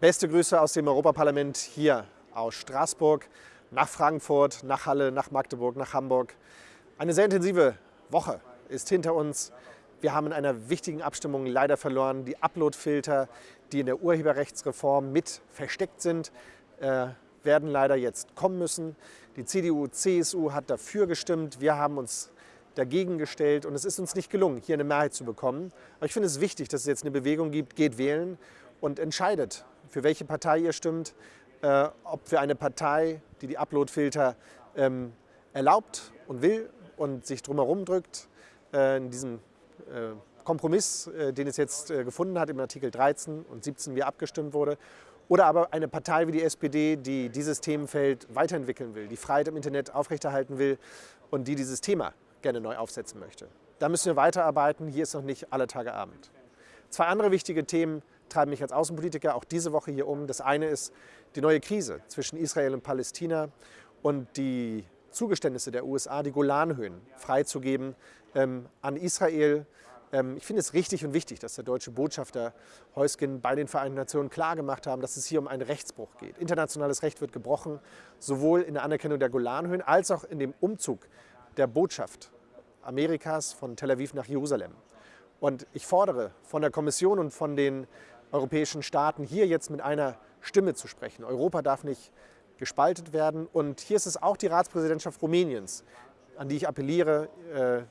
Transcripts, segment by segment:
Beste Grüße aus dem Europaparlament hier aus Straßburg nach Frankfurt, nach Halle, nach Magdeburg, nach Hamburg. Eine sehr intensive Woche ist hinter uns. Wir haben in einer wichtigen Abstimmung leider verloren. Die Uploadfilter, die in der Urheberrechtsreform mit versteckt sind, äh, werden leider jetzt kommen müssen. Die CDU, CSU hat dafür gestimmt. Wir haben uns dagegen gestellt und es ist uns nicht gelungen, hier eine Mehrheit zu bekommen. Aber ich finde es wichtig, dass es jetzt eine Bewegung gibt, geht wählen und entscheidet, für welche Partei ihr stimmt, äh, ob für eine Partei, die die Uploadfilter ähm, erlaubt und will und sich drumherum drückt, äh, in diesem äh, Kompromiss, äh, den es jetzt äh, gefunden hat im Artikel 13 und 17, wie abgestimmt wurde, oder aber eine Partei wie die SPD, die dieses Themenfeld weiterentwickeln will, die Freiheit im Internet aufrechterhalten will und die dieses Thema gerne neu aufsetzen möchte. Da müssen wir weiterarbeiten. Hier ist noch nicht alle Tage Abend. Zwei andere wichtige Themen treiben mich als Außenpolitiker auch diese Woche hier um. Das eine ist die neue Krise zwischen Israel und Palästina und die Zugeständnisse der USA, die Golanhöhen freizugeben ähm, an Israel. Ähm, ich finde es richtig und wichtig, dass der deutsche Botschafter Heusgen bei den Vereinten Nationen klargemacht haben, dass es hier um einen Rechtsbruch geht. Internationales Recht wird gebrochen, sowohl in der Anerkennung der Golanhöhen als auch in dem Umzug der Botschaft Amerikas von Tel Aviv nach Jerusalem. Und ich fordere von der Kommission und von den europäischen Staaten, hier jetzt mit einer Stimme zu sprechen. Europa darf nicht gespaltet werden. Und hier ist es auch die Ratspräsidentschaft Rumäniens, an die ich appelliere, äh,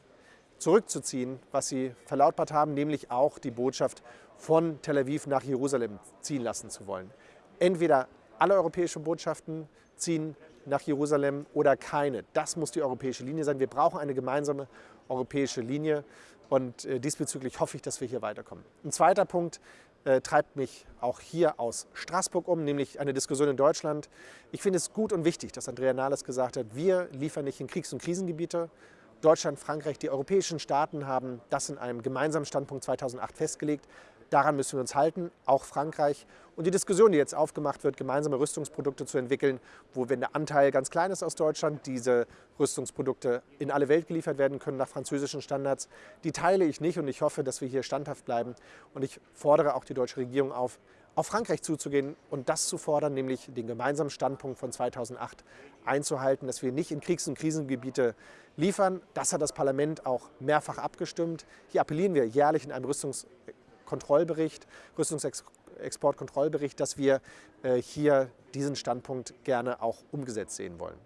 zurückzuziehen, was sie verlautbart haben, nämlich auch die Botschaft von Tel Aviv nach Jerusalem ziehen lassen zu wollen. Entweder alle europäischen Botschaften ziehen nach Jerusalem oder keine. Das muss die europäische Linie sein. Wir brauchen eine gemeinsame europäische Linie und äh, diesbezüglich hoffe ich, dass wir hier weiterkommen. Ein zweiter Punkt äh, treibt mich auch hier aus Straßburg um, nämlich eine Diskussion in Deutschland. Ich finde es gut und wichtig, dass Andrea Nahles gesagt hat, wir liefern nicht in Kriegs- und Krisengebiete. Deutschland, Frankreich, die europäischen Staaten haben das in einem gemeinsamen Standpunkt 2008 festgelegt. Daran müssen wir uns halten, auch Frankreich. Und die Diskussion, die jetzt aufgemacht wird, gemeinsame Rüstungsprodukte zu entwickeln, wo, wenn der Anteil ganz klein ist aus Deutschland, diese Rüstungsprodukte in alle Welt geliefert werden können nach französischen Standards, die teile ich nicht und ich hoffe, dass wir hier standhaft bleiben. Und ich fordere auch die deutsche Regierung auf, auf Frankreich zuzugehen und das zu fordern, nämlich den gemeinsamen Standpunkt von 2008 einzuhalten, dass wir nicht in Kriegs- und Krisengebiete liefern. Das hat das Parlament auch mehrfach abgestimmt. Hier appellieren wir jährlich in einem Rüstungs Kontrollbericht, Rüstungsexportkontrollbericht, dass wir äh, hier diesen Standpunkt gerne auch umgesetzt sehen wollen.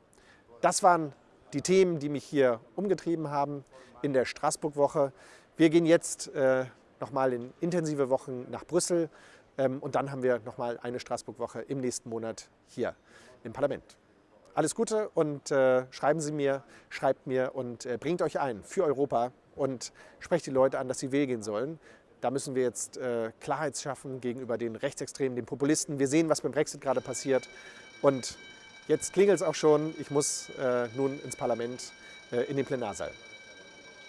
Das waren die Themen, die mich hier umgetrieben haben in der Straßburg-Woche. Wir gehen jetzt äh, nochmal in intensive Wochen nach Brüssel ähm, und dann haben wir nochmal eine Straßburg-Woche im nächsten Monat hier im Parlament. Alles Gute und äh, schreiben Sie mir, schreibt mir und äh, bringt euch ein für Europa und sprecht die Leute an, dass sie wählen sollen. Da müssen wir jetzt äh, Klarheit schaffen gegenüber den Rechtsextremen, den Populisten. Wir sehen, was beim Brexit gerade passiert. Und jetzt klingelt es auch schon. Ich muss äh, nun ins Parlament, äh, in den Plenarsaal.